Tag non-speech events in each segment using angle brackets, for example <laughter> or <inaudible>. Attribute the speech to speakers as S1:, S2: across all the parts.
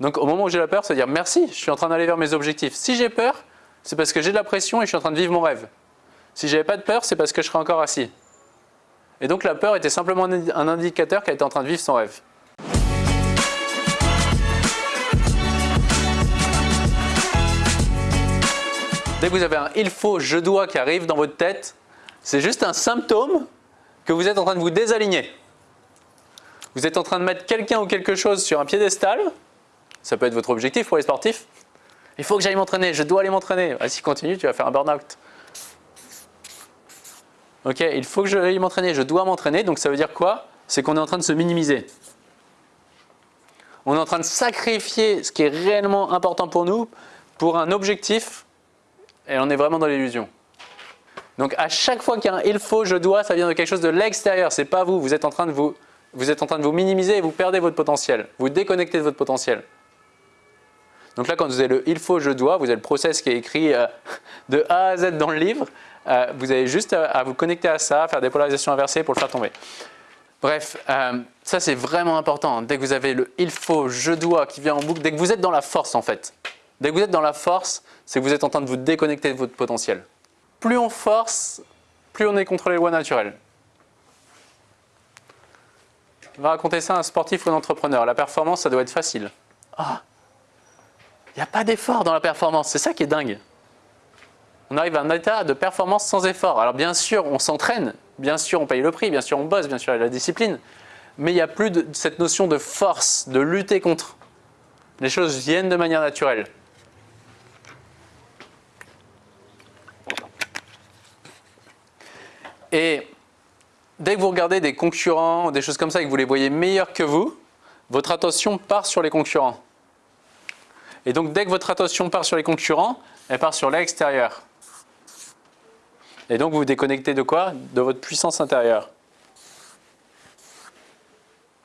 S1: Donc au moment où j'ai la peur, c'est dire merci, je suis en train d'aller vers mes objectifs. Si j'ai peur, c'est parce que j'ai de la pression et je suis en train de vivre mon rêve. Si j'avais pas de peur, c'est parce que je serais encore assis. Et donc la peur était simplement un indicateur qu'elle était en train de vivre son rêve. Dès que vous avez un « il faut »,« je dois » qui arrive dans votre tête, c'est juste un symptôme que vous êtes en train de vous désaligner. Vous êtes en train de mettre quelqu'un ou quelque chose sur un piédestal, ça peut être votre objectif pour les sportifs. Il faut que j'aille m'entraîner, je dois aller m'entraîner. Ah, si continue, tu vas faire un burn-out. Ok, il faut que j'aille m'entraîner, je dois m'entraîner. Donc ça veut dire quoi? C'est qu'on est en train de se minimiser. On est en train de sacrifier ce qui est réellement important pour nous pour un objectif et on est vraiment dans l'illusion. Donc à chaque fois qu'il y a un « il faut »,« je dois », ça vient de quelque chose de l'extérieur, c'est pas vous, vous êtes, en train de vous, vous êtes en train de vous minimiser et vous perdez votre potentiel, vous déconnectez de votre potentiel. Donc là quand vous avez le « il faut »,« je dois », vous avez le process qui est écrit euh, <laughs> de A à Z dans le livre, euh, vous avez juste à, vous connecter à ça, faire des polarisations inversées pour le faire tomber. Bref, euh, ça c'est vraiment important. Dès que vous avez le « il faut »,« je dois » qui vient en boucle, dès que vous êtes dans la force en fait. Dès que vous êtes dans la force, c'est que vous êtes en train de vous déconnecter de votre potentiel. Plus on force, plus on est contre les lois naturelles. On va raconter ça à un sportif ou un entrepreneur. La performance, ça doit être facile. Ah, il n'y a pas d'effort dans la performance, c'est ça qui est dingue on arrive à un état de performance sans effort. Alors bien sûr, on s'entraîne, bien sûr, on paye le prix, bien sûr, on bosse, bien sûr, il y a la discipline, mais il n'y a plus cette notion de force, de lutter contre. Les choses viennent de manière naturelle. Et dès que vous regardez des concurrents, des choses comme ça, et que vous les voyez meilleurs que vous, votre attention part sur les concurrents. Et donc dès que votre attention part sur les concurrents, elle part sur l'extérieur. Et donc vous vous déconnectez de quoi? De votre puissance intérieure.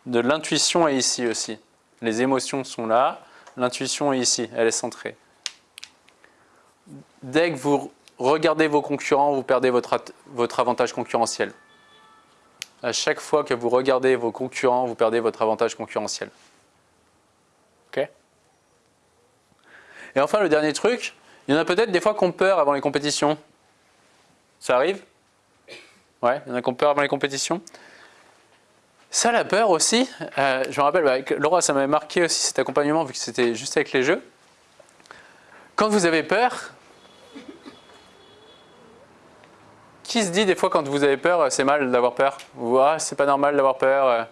S1: De l'intuition est ici aussi. Les émotions sont là, l'intuition est ici, elle est centrée. Dès que vous regardez vos concurrents, vous perdez votre, votre avantage concurrentiel. À chaque fois que vous regardez vos concurrents, vous perdez votre avantage concurrentiel. Et enfin, le dernier truc, il y en a peut-être des fois qu'on peur avant les compétitions. Ça arrive? Ouais, il y en a qui ont peur avant les compétitions. Ça, la peur aussi, euh, je me rappelle, bah, Laura, ça m'avait marqué aussi cet accompagnement vu que c'était juste avec les jeux. Quand vous avez peur, qui se dit des fois quand vous avez peur, c'est mal d'avoir peur? Ou ah, c'est pas normal d'avoir peur euh.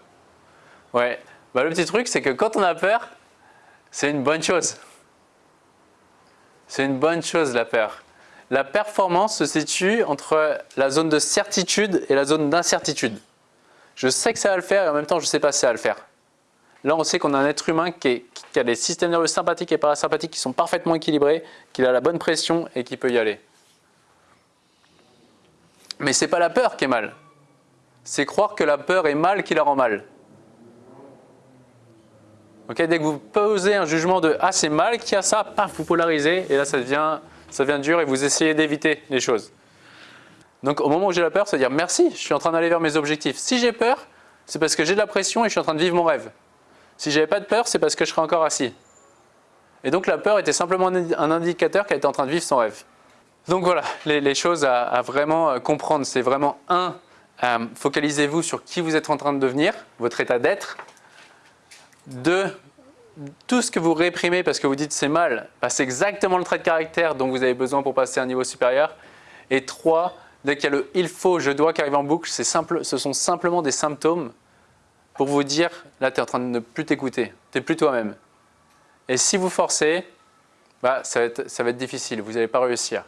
S1: Ouais, bah, le petit truc, c'est que quand on a peur, c'est une bonne chose. C'est une bonne chose la peur. La performance se situe entre la zone de certitude et la zone d'incertitude. Je sais que ça va le faire et en même temps je ne sais pas si ça va le faire. Là on sait qu'on a un être humain qui, a des systèmes nerveux sympathiques et parasympathiques qui sont parfaitement équilibrés, qu'il a la bonne pression et qui peut y aller. Mais ce n'est pas la peur qui est mal. C'est croire que la peur est mal qui la rend mal. Dès que vous posez un jugement de « ah c'est mal qu'il y a ça », paf, vous polarisez et là ça devient ça dur et vous essayez d'éviter les choses. Donc au moment où j'ai la peur, c'est dire merci, je suis en train d'aller vers mes objectifs. Si j'ai peur, c'est parce que j'ai de la pression et je suis en train de vivre mon rêve. Si j'avais pas de peur, c'est parce que je serais encore assis. Et donc la peur était simplement un indicateur qu'elle était en train de vivre son rêve. Donc voilà, les, choses à, vraiment euh, comprendre, c'est vraiment un, euh, focalisez-vous sur qui vous êtes en train de devenir, votre état d'être. Deux, tout ce que vous réprimez parce que vous dites c'est mal, c'est exactement le trait de caractère dont vous avez besoin pour passer à un niveau supérieur. Et trois, dès qu'il y a le « il faut »,« je dois » qui arrive en boucle, simple, ce sont simplement des symptômes pour vous dire là tu es en train de ne plus t'écouter, tu n'es plus toi-même. Et si vous forcez, bah, ça va être difficile, vous n'allez pas réussir.